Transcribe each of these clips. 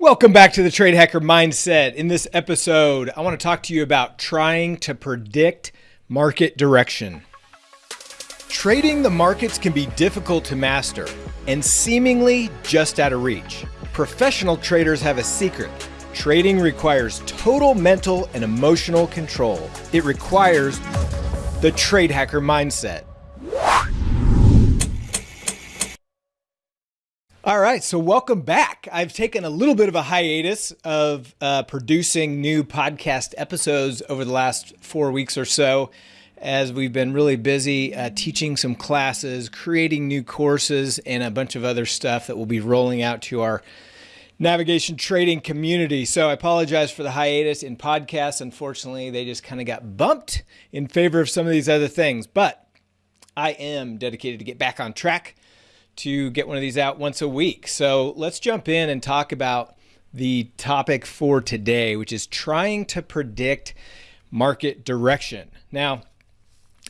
Welcome back to the Trade Hacker Mindset. In this episode, I want to talk to you about trying to predict market direction. Trading the markets can be difficult to master and seemingly just out of reach. Professional traders have a secret. Trading requires total mental and emotional control. It requires the Trade Hacker Mindset. All right, so welcome back. I've taken a little bit of a hiatus of uh, producing new podcast episodes over the last four weeks or so, as we've been really busy uh, teaching some classes, creating new courses, and a bunch of other stuff that we'll be rolling out to our navigation trading community. So I apologize for the hiatus in podcasts. Unfortunately, they just kind of got bumped in favor of some of these other things, but I am dedicated to get back on track to get one of these out once a week. So let's jump in and talk about the topic for today, which is trying to predict market direction. Now,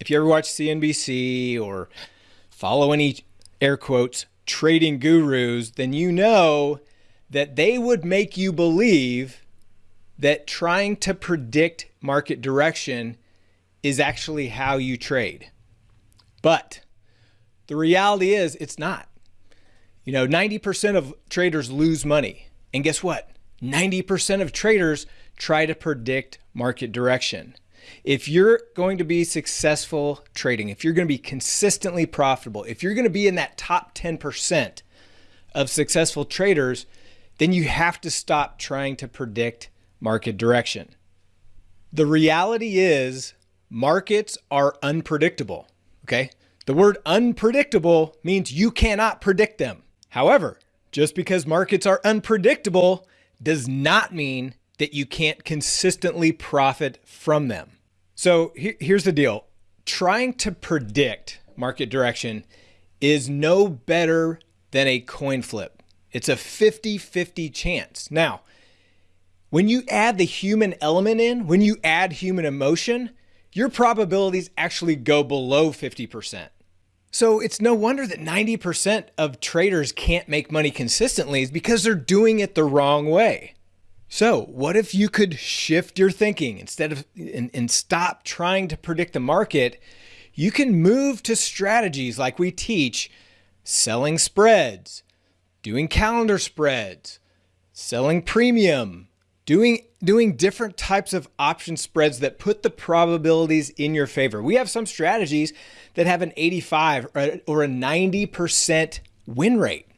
if you ever watch CNBC or follow any air quotes trading gurus, then you know that they would make you believe that trying to predict market direction is actually how you trade. But the reality is, it's not. You know, 90% of traders lose money. And guess what? 90% of traders try to predict market direction. If you're going to be successful trading, if you're going to be consistently profitable, if you're going to be in that top 10% of successful traders, then you have to stop trying to predict market direction. The reality is markets are unpredictable. Okay. The word unpredictable means you cannot predict them. However, just because markets are unpredictable does not mean that you can't consistently profit from them. So here's the deal. Trying to predict market direction is no better than a coin flip. It's a 50-50 chance. Now, when you add the human element in, when you add human emotion, your probabilities actually go below 50%. So it's no wonder that 90% of traders can't make money consistently is because they're doing it the wrong way. So what if you could shift your thinking instead of and, and stop trying to predict the market? You can move to strategies like we teach, selling spreads, doing calendar spreads, selling premium, doing doing different types of option spreads that put the probabilities in your favor. We have some strategies that have an 85 or a 90% win rate.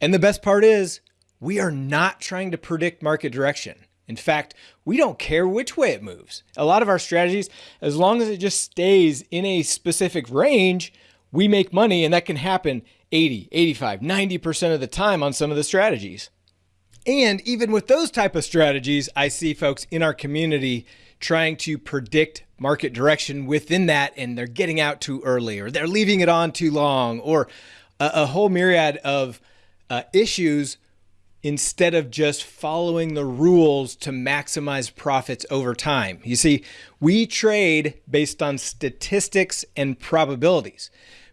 And the best part is we are not trying to predict market direction. In fact, we don't care which way it moves. A lot of our strategies, as long as it just stays in a specific range, we make money and that can happen 80, 85, 90% of the time on some of the strategies. And even with those type of strategies, I see folks in our community trying to predict market direction within that and they're getting out too early or they're leaving it on too long or a, a whole myriad of uh, issues instead of just following the rules to maximize profits over time. You see, we trade based on statistics and probabilities.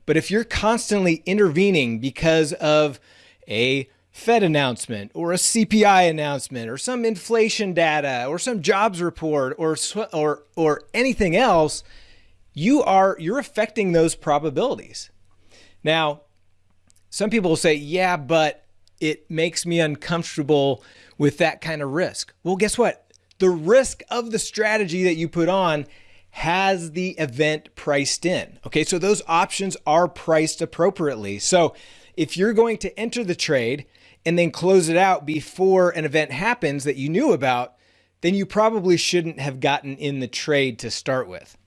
But if you're constantly intervening because of a Fed announcement or a CPI announcement or some inflation data or some jobs report or or or anything else, you are you're affecting those probabilities. Now, some people will say, "Yeah, but it makes me uncomfortable with that kind of risk." Well, guess what? The risk of the strategy that you put on has the event priced in. Okay, so those options are priced appropriately. So if you're going to enter the trade and then close it out before an event happens that you knew about, then you probably shouldn't have gotten in the trade to start with.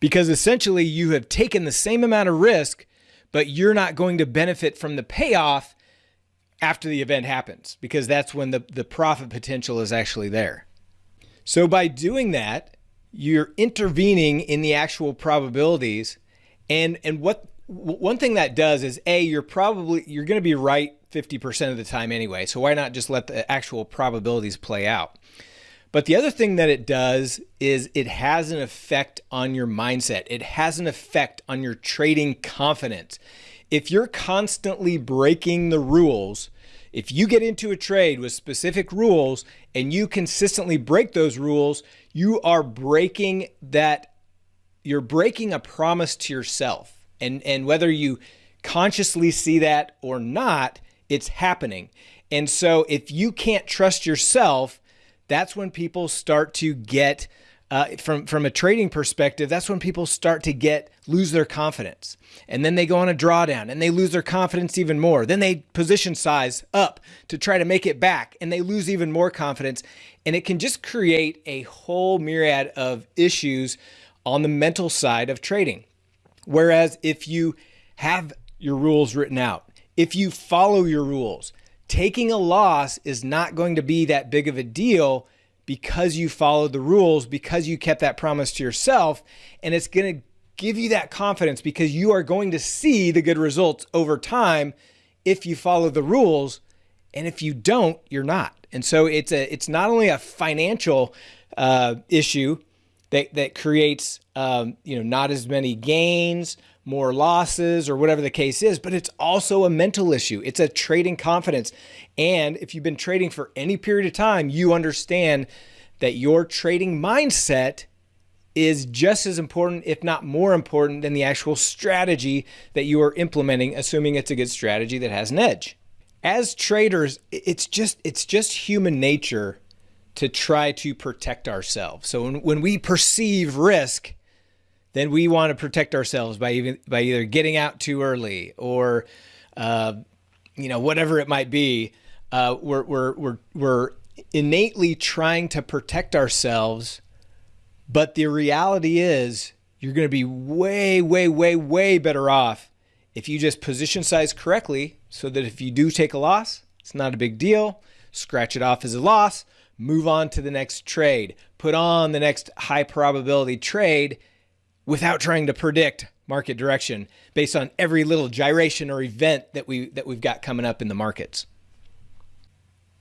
Because essentially you have taken the same amount of risk, but you're not going to benefit from the payoff after the event happens, because that's when the, the profit potential is actually there. So by doing that, you're intervening in the actual probabilities. And, and what one thing that does is a, you're probably, you're going to be right 50% of the time anyway. So why not just let the actual probabilities play out? But the other thing that it does is it has an effect on your mindset. It has an effect on your trading confidence. If you're constantly breaking the rules, If you get into a trade with specific rules and you consistently break those rules, you are breaking that you're breaking a promise to yourself. And and whether you consciously see that or not, it's happening. And so if you can't trust yourself, that's when people start to get uh, from from a trading perspective, that's when people start to get lose their confidence, and then they go on a drawdown and they lose their confidence even more. Then they position size up to try to make it back, and they lose even more confidence, and it can just create a whole myriad of issues on the mental side of trading. Whereas if you have your rules written out, if you follow your rules, taking a loss is not going to be that big of a deal because you followed the rules, because you kept that promise to yourself. And it's going to give you that confidence because you are going to see the good results over time if you follow the rules. And if you don't, you're not. And so it's a it's not only a financial uh, issue that that creates um, you know not as many gains, more losses, or whatever the case is, but it's also a mental issue. It's a trading confidence. And if you've been trading for any period of time, you understand that your trading mindset is just as important, if not more important, than the actual strategy that you are implementing, assuming it's a good strategy that has an edge. As traders, it's just it's just human nature to try to protect ourselves. So when, when we perceive risk, then we want to protect ourselves by even by either getting out too early or uh, you know whatever it might be. Uh, we're, we're we're we're innately trying to protect ourselves, but the reality is you're going to be way way way way better off if you just position size correctly, so that if you do take a loss, it's not a big deal. Scratch it off as a loss. Move on to the next trade. Put on the next high probability trade without trying to predict market direction based on every little gyration or event that we that we've got coming up in the markets.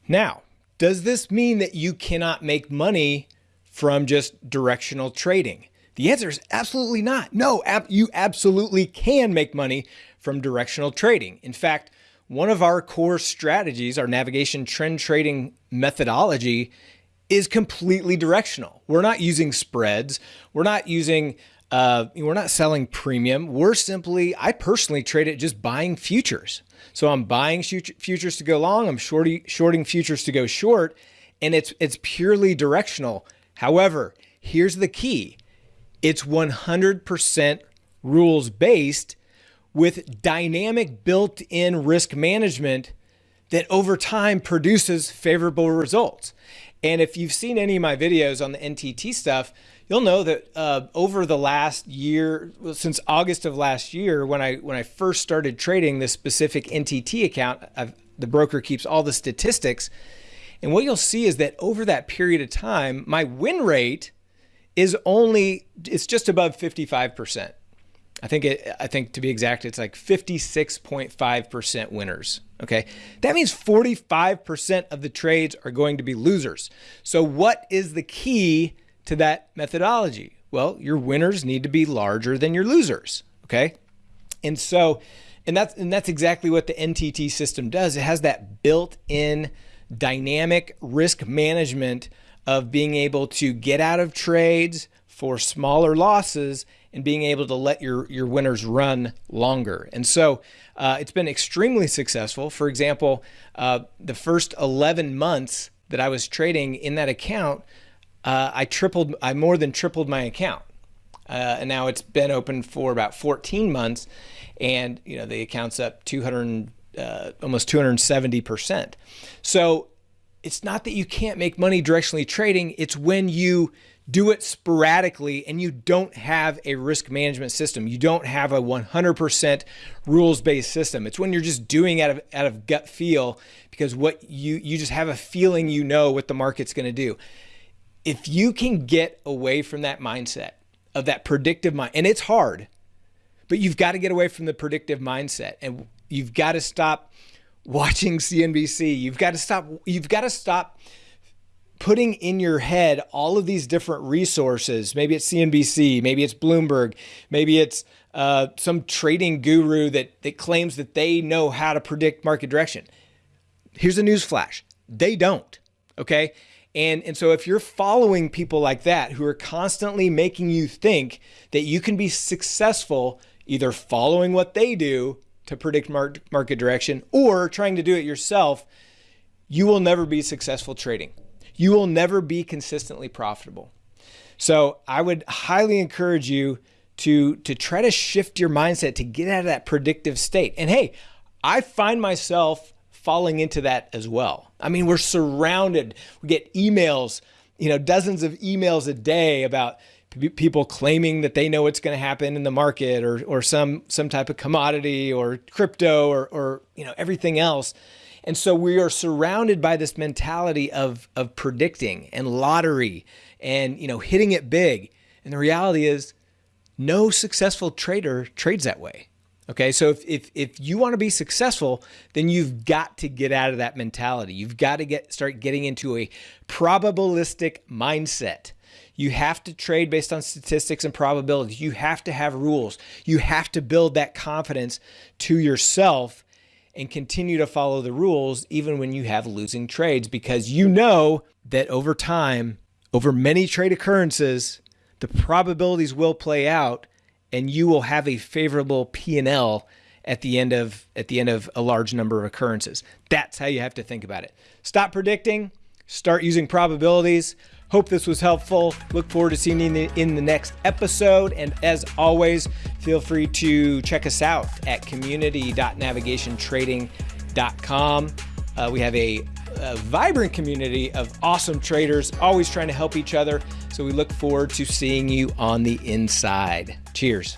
Now, does this mean that you cannot make money from just directional trading? The answer is absolutely not. No, ab you absolutely can make money from directional trading. In fact, one of our core strategies, our navigation trend trading methodology, is completely directional. We're not using spreads. We're not using uh, we're not selling premium. We're simply, I personally trade it just buying futures. So I'm buying futures to go long. I'm shorting, shorting futures to go short, and it's it's purely directional. However, here's the key: it's 100% rules based with dynamic built-in risk management that over time produces favorable results. And if you've seen any of my videos on the NTT stuff, you'll know that uh, over the last year, since August of last year, when I when I first started trading this specific NTT account, I've, the broker keeps all the statistics, and what you'll see is that over that period of time, my win rate is only it's just above fifty five percent. I think it, I think to be exact, it's like 56.5% winners. Okay. That means 45% of the trades are going to be losers. So what is the key to that methodology? Well, your winners need to be larger than your losers. Okay. And so, and that's, and that's exactly what the NTT system does. It has that built in dynamic risk management of being able to get out of trades for smaller losses and being able to let your, your winners run longer. And so uh, it's been extremely successful. For example, uh, the first 11 months that I was trading in that account, uh, I tripled, I more than tripled my account. Uh, and now it's been open for about 14 months and you know the account's up 200 uh, almost 270 percent so it's not that you can't make money directionally trading it's when you do it sporadically and you don't have a risk management system. You don't have a 100% rules-based system. It's when you're just doing out of out of gut feel because what you you just have a feeling you know what the market's going to do. If you can get away from that mindset of that predictive mind and it's hard, but you've got to get away from the predictive mindset and you've got to stop watching CNBC. You've got to stop you've got to stop putting in your head all of these different resources. Maybe it's CNBC, maybe it's Bloomberg, maybe it's uh, some trading guru that, that claims that they know how to predict market direction. Here's a news flash. They don't. Okay. And, and so if you're following people like that who are constantly making you think that you can be successful either following what they do to predict market direction or trying to do it yourself, you will never be successful trading. You will never be consistently profitable. So I would highly encourage you to, to try to shift your mindset to get out of that predictive state. And hey, I find myself falling into that as well. I mean, we're surrounded, we get emails, you know, dozens of emails a day about people claiming that they know what's going to happen in the market or, or some, some type of commodity or crypto or, or, you know, everything else. And so we are surrounded by this mentality of, of predicting and lottery and, you know, hitting it big. And the reality is no successful trader trades that way. Okay, so if, if, if you want to be successful, then you've got to get out of that mentality. You've got to get start getting into a probabilistic mindset. You have to trade based on statistics and probabilities. You have to have rules. You have to build that confidence to yourself and continue to follow the rules even when you have losing trades because you know that over time, over many trade occurrences, the probabilities will play out and you will have a favorable P&L at the end of at the end of a large number of occurrences. That's how you have to think about it. Stop predicting, start using probabilities. Hope this was helpful. Look forward to seeing you in the, in the next episode. And as always, feel free to check us out at community.navigationtrading.com. Uh, we have a, a vibrant community of awesome traders, always trying to help each other. So we look forward to seeing you on the inside. Cheers.